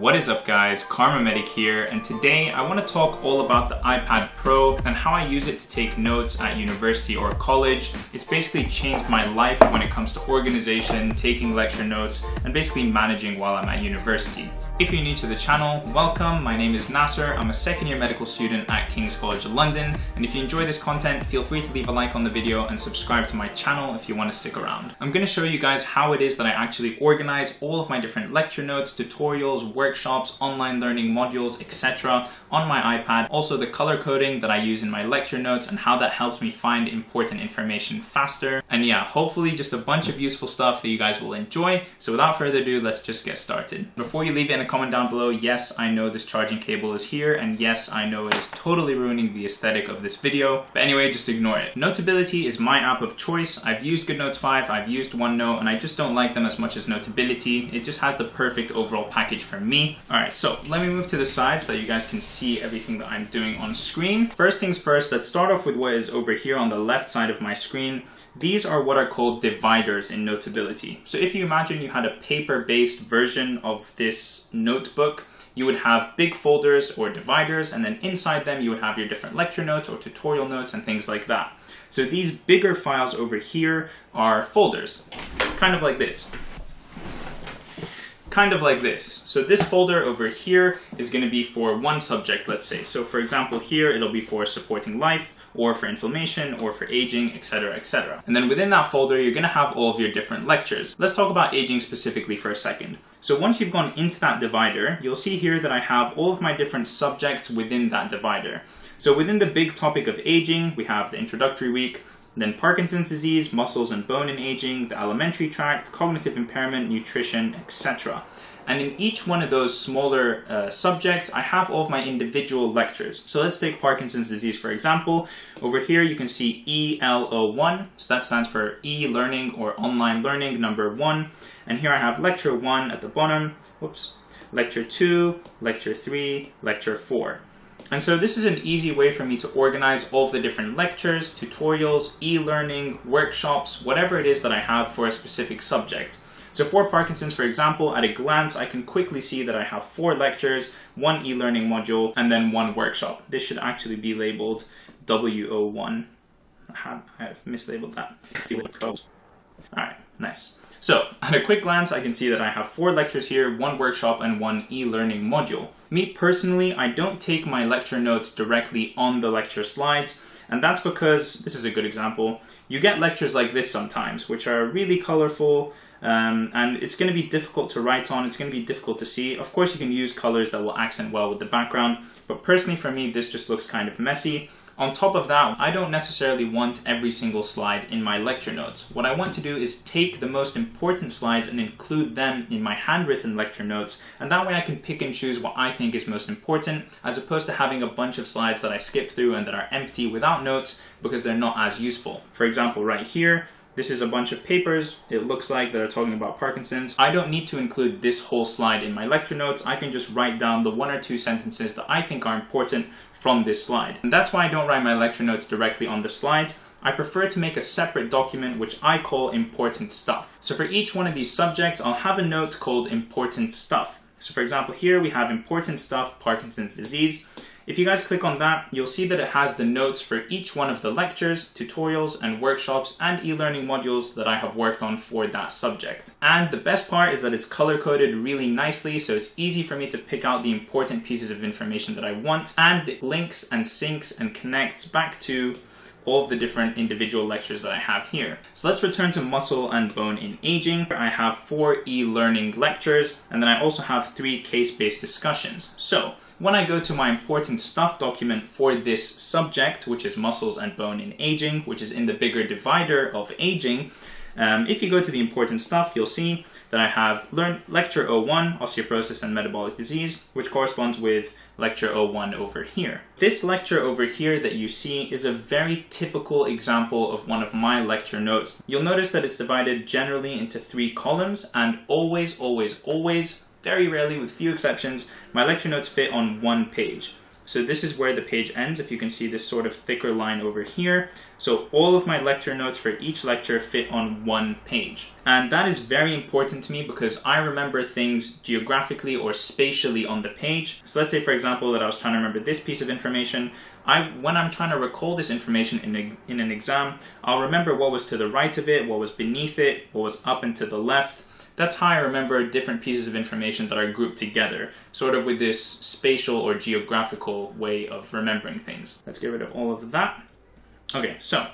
What is up guys, Karma Medic here, and today I want to talk all about the iPad Pro and how I use it to take notes at university or college. It's basically changed my life when it comes to organization, taking lecture notes, and basically managing while I'm at university. If you're new to the channel, welcome, my name is Nasser, I'm a second year medical student at King's College London, and if you enjoy this content, feel free to leave a like on the video and subscribe to my channel if you want to stick around. I'm going to show you guys how it is that I actually organize all of my different lecture notes, tutorials, workshops, online learning modules, etc. on my iPad. Also the color coding that I use in my lecture notes and how that helps me find important information faster. And yeah, hopefully just a bunch of useful stuff that you guys will enjoy. So without further ado, let's just get started. Before you leave in a comment down below, yes, I know this charging cable is here and yes, I know it is totally ruining the aesthetic of this video. But anyway, just ignore it. Notability is my app of choice. I've used GoodNotes 5, I've used OneNote, and I just don't like them as much as Notability. It just has the perfect overall package for me All right, so let me move to the side so that you guys can see everything that I'm doing on screen. First things first, let's start off with what is over here on the left side of my screen. These are what are called dividers in Notability. So if you imagine you had a paper-based version of this notebook, you would have big folders or dividers, and then inside them you would have your different lecture notes or tutorial notes and things like that. So these bigger files over here are folders, kind of like this kind of like this. So this folder over here is going to be for one subject, let's say. So for example, here it'll be for supporting life, or for inflammation, or for aging, etc, etc. And then within that folder, you're going to have all of your different lectures. Let's talk about aging specifically for a second. So once you've gone into that divider, you'll see here that I have all of my different subjects within that divider. So within the big topic of aging, we have the introductory week, then Parkinson's disease, muscles and bone and aging, the alimentary tract, cognitive impairment, nutrition, etc. And in each one of those smaller uh, subjects, I have all of my individual lectures. So let's take Parkinson's disease, for example. Over here, you can see ELO1. So that stands for e-learning or online learning number one. And here I have lecture one at the bottom. Whoops. Lecture two, lecture three, lecture four. And so this is an easy way for me to organize all of the different lectures, tutorials, e-learning, workshops, whatever it is that I have for a specific subject. So for Parkinson's, for example, at a glance, I can quickly see that I have four lectures, one e-learning module, and then one workshop. This should actually be labeled W01. I have mislabeled that. All right, nice. So at a quick glance, I can see that I have four lectures here, one workshop, and one e-learning module. Me personally, I don't take my lecture notes directly on the lecture slides, and that's because, this is a good example, you get lectures like this sometimes, which are really colorful, um, and it's going to be difficult to write on, it's going to be difficult to see. Of course, you can use colors that will accent well with the background, but personally for me, this just looks kind of messy. On top of that, I don't necessarily want every single slide in my lecture notes. What I want to do is take the most important slides and include them in my handwritten lecture notes, and that way I can pick and choose what I think is most important, as opposed to having a bunch of slides that I skip through and that are empty without notes because they're not as useful. For example, right here, this is a bunch of papers, it looks like, that are talking about Parkinson's. I don't need to include this whole slide in my lecture notes. I can just write down the one or two sentences that I think are important from this slide. And that's why I don't write my lecture notes directly on the slides. I prefer to make a separate document which I call important stuff. So for each one of these subjects, I'll have a note called important stuff. So for example, here we have important stuff, Parkinson's disease. If you guys click on that, you'll see that it has the notes for each one of the lectures, tutorials, and workshops and e-learning modules that I have worked on for that subject. And the best part is that it's color-coded really nicely, so it's easy for me to pick out the important pieces of information that I want, and it links and syncs and connects back to all of the different individual lectures that I have here. So let's return to muscle and bone in aging. I have four e-learning lectures, and then I also have three case-based discussions. So when I go to my important stuff document for this subject, which is muscles and bone in aging, which is in the bigger divider of aging, um, if you go to the important stuff, you'll see that I have learned lecture 01, osteoporosis and metabolic disease, which corresponds with lecture 01 over here. This lecture over here that you see is a very typical example of one of my lecture notes. You'll notice that it's divided generally into three columns and always, always, always very rarely, with few exceptions, my lecture notes fit on one page. So this is where the page ends, if you can see this sort of thicker line over here. So all of my lecture notes for each lecture fit on one page. And that is very important to me because I remember things geographically or spatially on the page. So let's say, for example, that I was trying to remember this piece of information. I, when I'm trying to recall this information in, a, in an exam, I'll remember what was to the right of it, what was beneath it, what was up and to the left, that's how I remember different pieces of information that are grouped together, sort of with this spatial or geographical way of remembering things. Let's get rid of all of that. Okay, so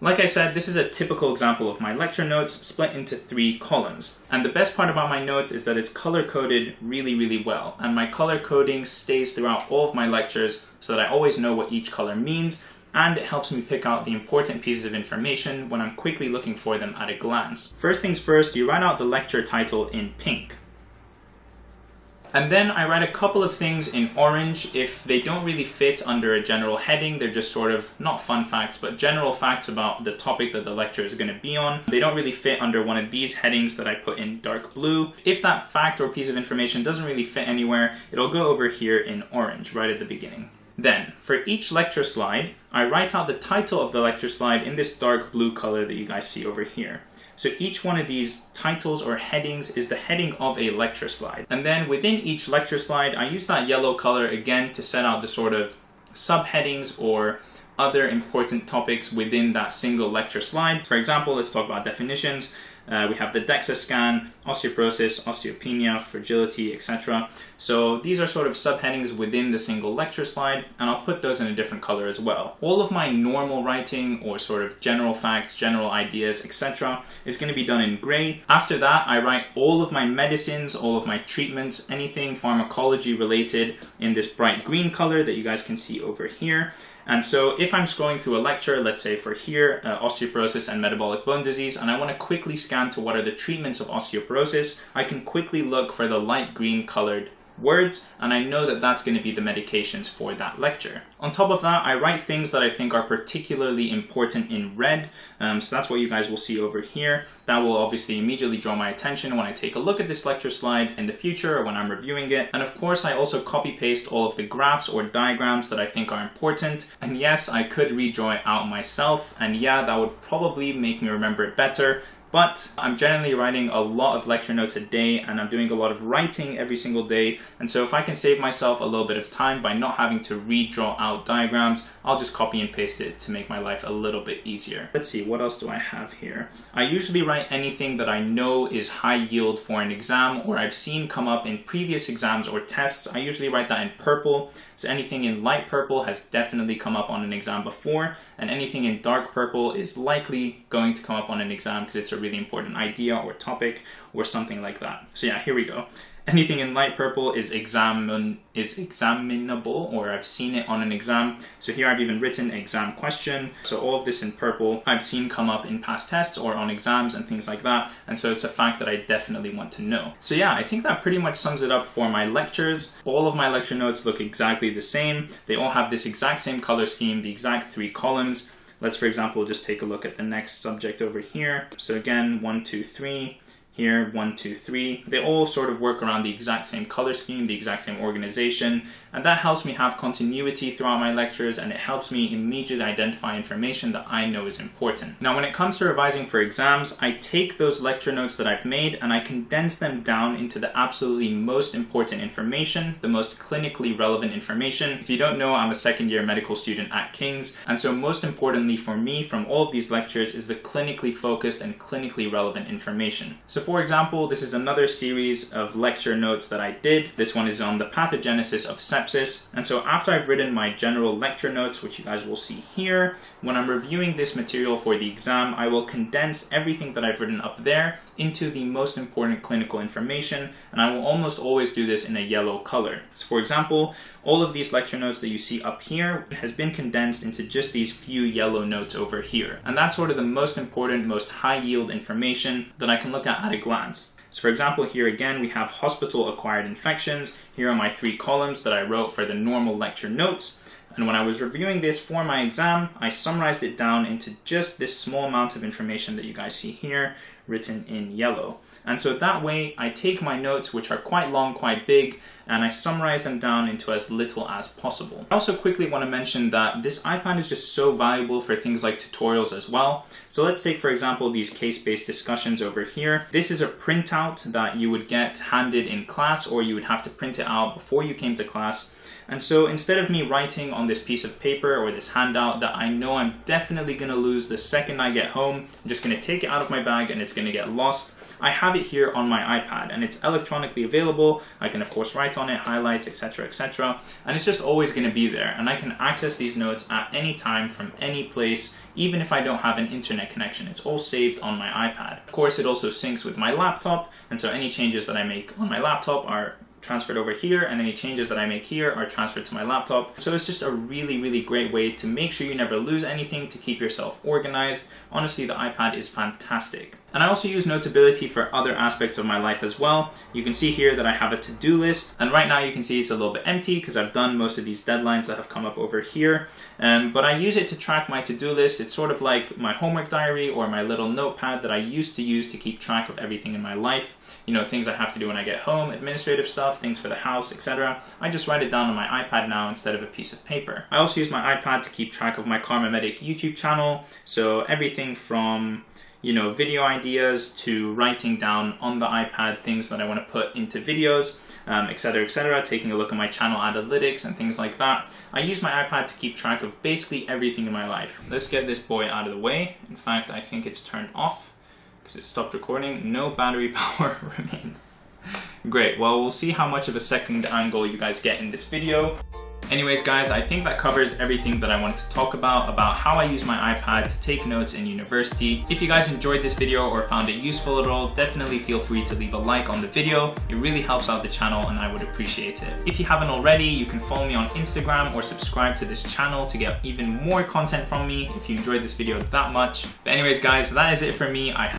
like I said, this is a typical example of my lecture notes split into three columns. And the best part about my notes is that it's color-coded really, really well. And my color coding stays throughout all of my lectures so that I always know what each color means and it helps me pick out the important pieces of information when I'm quickly looking for them at a glance. First things first, you write out the lecture title in pink. And then I write a couple of things in orange if they don't really fit under a general heading. They're just sort of, not fun facts, but general facts about the topic that the lecture is going to be on. They don't really fit under one of these headings that I put in dark blue. If that fact or piece of information doesn't really fit anywhere, it'll go over here in orange right at the beginning. Then, for each lecture slide, I write out the title of the lecture slide in this dark blue color that you guys see over here. So each one of these titles or headings is the heading of a lecture slide. And then within each lecture slide, I use that yellow color again to set out the sort of subheadings or other important topics within that single lecture slide. For example, let's talk about definitions. Uh, we have the DEXA scan, osteoporosis, osteopenia, fragility, etc. So these are sort of subheadings within the single lecture slide, and I'll put those in a different color as well. All of my normal writing or sort of general facts, general ideas, etc. is going to be done in gray. After that, I write all of my medicines, all of my treatments, anything pharmacology related in this bright green color that you guys can see over here. And so if I'm scrolling through a lecture, let's say for here, uh, osteoporosis and metabolic bone disease, and I want to quickly scan to what are the treatments of osteoporosis, I can quickly look for the light green colored words, and I know that that's going to be the medications for that lecture. On top of that, I write things that I think are particularly important in red, um, so that's what you guys will see over here. That will obviously immediately draw my attention when I take a look at this lecture slide in the future or when I'm reviewing it. And of course, I also copy paste all of the graphs or diagrams that I think are important. And yes, I could redraw it out myself, and yeah, that would probably make me remember it better, but I'm generally writing a lot of lecture notes a day and I'm doing a lot of writing every single day. And so if I can save myself a little bit of time by not having to redraw out diagrams, I'll just copy and paste it to make my life a little bit easier. Let's see, what else do I have here? I usually write anything that I know is high yield for an exam or I've seen come up in previous exams or tests. I usually write that in purple. So anything in light purple has definitely come up on an exam before and anything in dark purple is likely going to come up on an exam because it's a really important idea or topic or something like that. So yeah, here we go. Anything in light purple is examine is examinable or I've seen it on an exam. So here I've even written exam question. So all of this in purple I've seen come up in past tests or on exams and things like that. And so it's a fact that I definitely want to know. So yeah, I think that pretty much sums it up for my lectures. All of my lecture notes look exactly the same. They all have this exact same color scheme, the exact three columns. Let's, for example, just take a look at the next subject over here. So again, one, two, three, here, one, two, three. They all sort of work around the exact same color scheme, the exact same organization, and that helps me have continuity throughout my lectures and it helps me immediately identify information that I know is important. Now, when it comes to revising for exams, I take those lecture notes that I've made and I condense them down into the absolutely most important information, the most clinically relevant information. If you don't know, I'm a second year medical student at King's, and so most importantly for me from all of these lectures is the clinically focused and clinically relevant information. So for example, this is another series of lecture notes that I did. This one is on the pathogenesis of sepsis. And so after I've written my general lecture notes, which you guys will see here, when I'm reviewing this material for the exam, I will condense everything that I've written up there into the most important clinical information. And I will almost always do this in a yellow color. So for example, all of these lecture notes that you see up here has been condensed into just these few yellow notes over here. And that's sort of the most important, most high yield information that I can look at at a glance. So for example, here again, we have hospital-acquired infections. Here are my three columns that I wrote for the normal lecture notes. And when I was reviewing this for my exam, I summarized it down into just this small amount of information that you guys see here written in yellow. And so that way I take my notes, which are quite long, quite big, and I summarize them down into as little as possible. I also quickly want to mention that this iPad is just so valuable for things like tutorials as well. So let's take, for example, these case-based discussions over here. This is a printout that you would get handed in class or you would have to print it out before you came to class. And so instead of me writing on this piece of paper or this handout that I know I'm definitely gonna lose the second I get home, I'm just gonna take it out of my bag and it's gonna get lost. I have it here on my iPad and it's electronically available. I can of course write on it, highlight, etc, etc. And it's just always gonna be there and I can access these notes at any time from any place even if I don't have an internet connection. It's all saved on my iPad. Of course, it also syncs with my laptop, and so any changes that I make on my laptop are transferred over here and any changes that I make here are transferred to my laptop. So it's just a really, really great way to make sure you never lose anything, to keep yourself organized. Honestly, the iPad is fantastic. And I also use Notability for other aspects of my life as well. You can see here that I have a to-do list, and right now you can see it's a little bit empty because I've done most of these deadlines that have come up over here. Um, but I use it to track my to-do list. It's sort of like my homework diary or my little notepad that I used to use to keep track of everything in my life. You know, things I have to do when I get home, administrative stuff, things for the house, etc. I just write it down on my iPad now instead of a piece of paper. I also use my iPad to keep track of my Karma Medic YouTube channel. So everything from you know, video ideas to writing down on the iPad things that I want to put into videos, um, etc, etc, taking a look at my channel analytics and things like that. I use my iPad to keep track of basically everything in my life. Let's get this boy out of the way. In fact, I think it's turned off because it stopped recording. No battery power remains. Great, well, we'll see how much of a second angle you guys get in this video. Anyways guys, I think that covers everything that I wanted to talk about, about how I use my iPad to take notes in university. If you guys enjoyed this video or found it useful at all, definitely feel free to leave a like on the video. It really helps out the channel and I would appreciate it. If you haven't already, you can follow me on Instagram or subscribe to this channel to get even more content from me if you enjoyed this video that much. But anyways guys, that is it for me. I